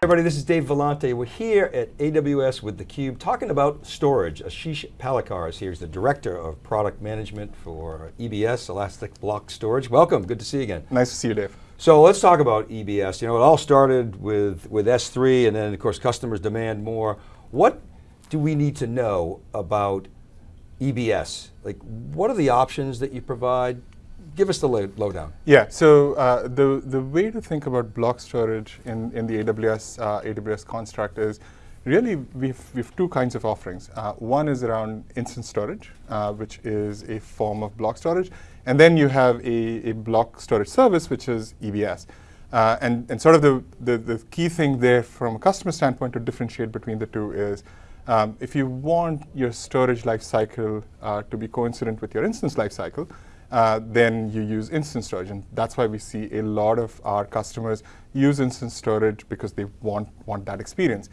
everybody, this is Dave Vellante. We're here at AWS with theCUBE talking about storage. Ashish Palekar is here, he's the Director of Product Management for EBS, Elastic Block Storage. Welcome, good to see you again. Nice to see you, Dave. So let's talk about EBS. You know, it all started with, with S3 and then of course customers demand more. What do we need to know about EBS? Like, what are the options that you provide? Give us the lowdown. Yeah, so uh, the, the way to think about block storage in, in the AWS, uh, AWS construct is really we've, we've two kinds of offerings. Uh, one is around instance storage, uh, which is a form of block storage. And then you have a, a block storage service, which is EBS. Uh, and, and sort of the, the, the key thing there from a customer standpoint to differentiate between the two is um, if you want your storage lifecycle uh, to be coincident with your instance lifecycle, uh, then you use instance storage. And that's why we see a lot of our customers use instance storage because they want, want that experience.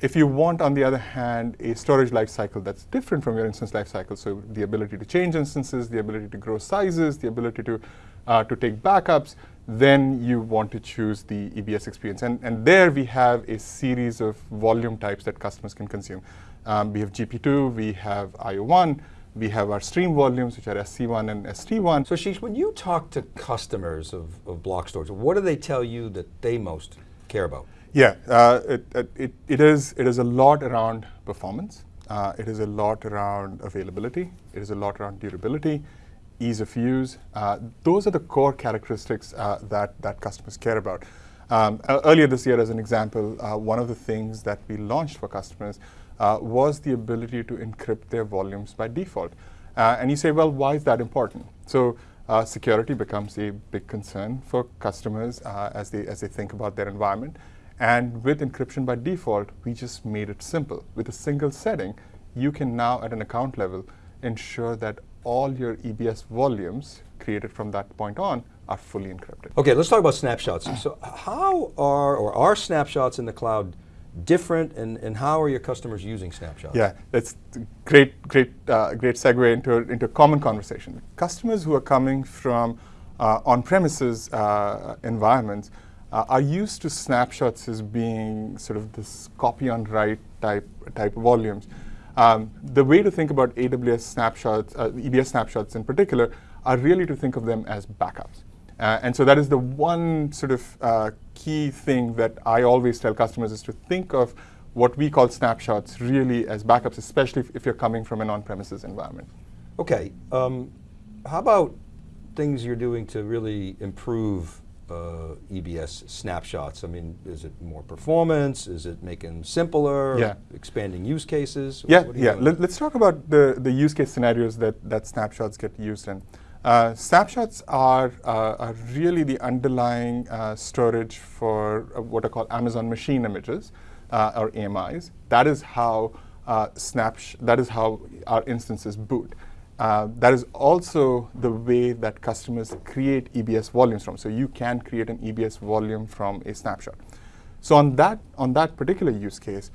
If you want, on the other hand, a storage lifecycle that's different from your instance lifecycle, so the ability to change instances, the ability to grow sizes, the ability to, uh, to take backups, then you want to choose the EBS experience. And, and there we have a series of volume types that customers can consume. Um, we have GP2, we have IO1, we have our stream volumes, which are SC1 and ST1. So Sheesh, when you talk to customers of, of block storage, what do they tell you that they most care about? Yeah, uh, it, it, it, is, it is a lot around performance. Uh, it is a lot around availability. It is a lot around durability, ease of use. Uh, those are the core characteristics uh, that, that customers care about. Um, earlier this year, as an example, uh, one of the things that we launched for customers uh, was the ability to encrypt their volumes by default. Uh, and you say, well, why is that important? So uh, security becomes a big concern for customers uh, as, they, as they think about their environment. And with encryption by default, we just made it simple. With a single setting, you can now, at an account level, ensure that all your EBS volumes created from that point on are fully encrypted. Okay, let's talk about snapshots. So how are, or are snapshots in the cloud different and, and how are your customers using snapshots? Yeah, that's great, great, uh, great segue into, into a common conversation. Customers who are coming from uh, on-premises uh, environments uh, are used to snapshots as being sort of this copy on write type, type volumes. Um, the way to think about AWS snapshots, uh, EBS snapshots in particular, are really to think of them as backups. Uh, and so that is the one sort of key thing that I always tell customers is to think of what we call snapshots really as backups, especially if, if you're coming from an on-premises environment. Okay, um, how about things you're doing to really improve uh, EBS snapshots? I mean, is it more performance? Is it making simpler? Yeah. Expanding use cases? Yeah, yeah. Let, us talk about the, the use case scenarios that, that snapshots get used in. Uh, snapshots are, uh, are, really the underlying uh, storage for uh, what are called Amazon machine images, uh, or AMIs. That is how uh, that is how our instances boot. that is also the way that customers create EBS volumes from. So you can create an EBS volume from a snapshot. So on that, on that particular use case,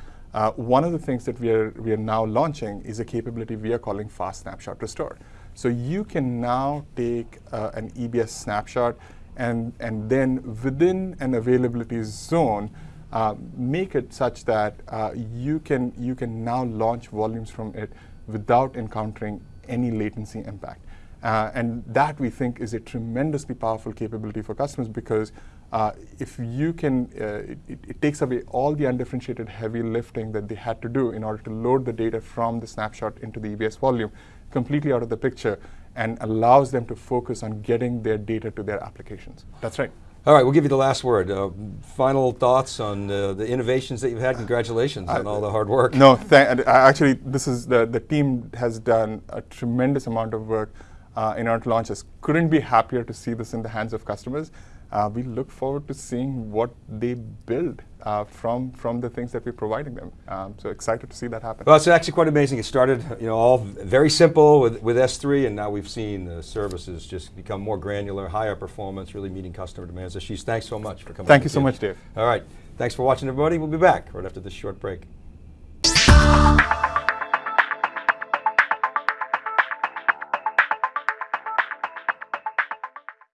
one of the things that we are, we are now launching is a capability we are calling Fast Snapshot Restore. So you can now take uh, an EBS snapshot and, and then within an availability zone, uh, make it such that uh, you, can, you can now launch volumes from it without encountering any latency impact. Uh, and that we think is a tremendously powerful capability for customers because uh, if you can, uh, it, it, takes away all the undifferentiated heavy lifting that they had to do in order to load the data from the snapshot into the EBS volume completely out of the picture and allows them to focus on getting their data to their applications. That's right. All right, we'll give you the last word. Uh, final thoughts on uh, the innovations that you've had. Congratulations on all the hard work. No, actually, this is the, the team has done a tremendous amount of work uh, in order to launch this. Couldn't be happier to see this in the hands of customers uh, we look forward to seeing what they build uh, from from the things that we're providing them. Um, so excited to see that happen. Well, it's actually quite amazing. It started, you know, all very simple with, with S3, and now we've seen the services just become more granular, higher performance, really meeting customer demands. Ashish, thanks so much for coming. Thank you so much, Dave. All right, thanks for watching, everybody. We'll be back right after this short break.